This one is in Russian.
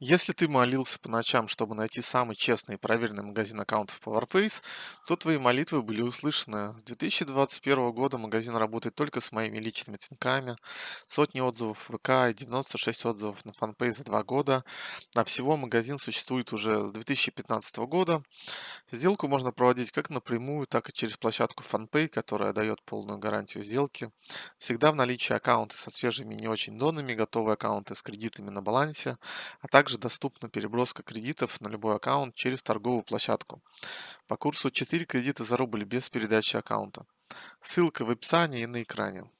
Если ты молился по ночам, чтобы найти самый честный и проверенный магазин аккаунтов Powerface, то твои молитвы были услышаны. С 2021 года магазин работает только с моими личными оттенками, сотни отзывов в ВК и 96 отзывов на фанпейс за два года. А всего магазин существует уже с 2015 года. Сделку можно проводить как напрямую, так и через площадку FanPay, которая дает полную гарантию сделки. Всегда в наличии аккаунты со свежими и не очень донами, готовые аккаунты с кредитами на балансе, а также также доступна переброска кредитов на любой аккаунт через торговую площадку. По курсу 4 кредита за рубль без передачи аккаунта. Ссылка в описании и на экране.